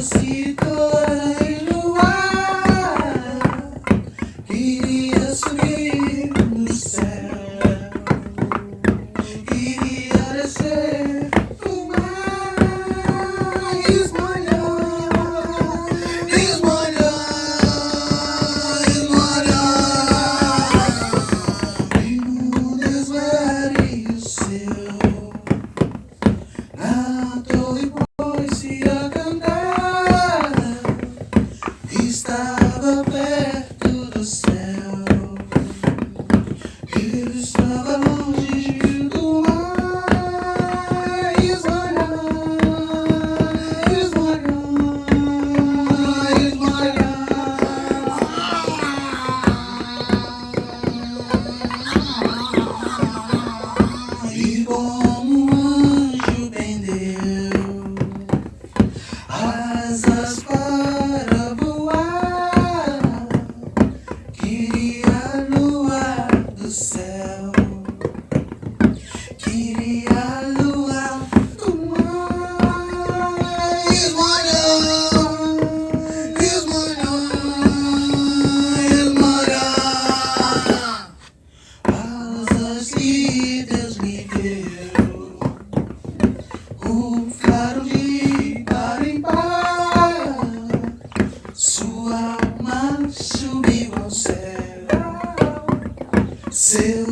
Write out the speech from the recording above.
doce Seu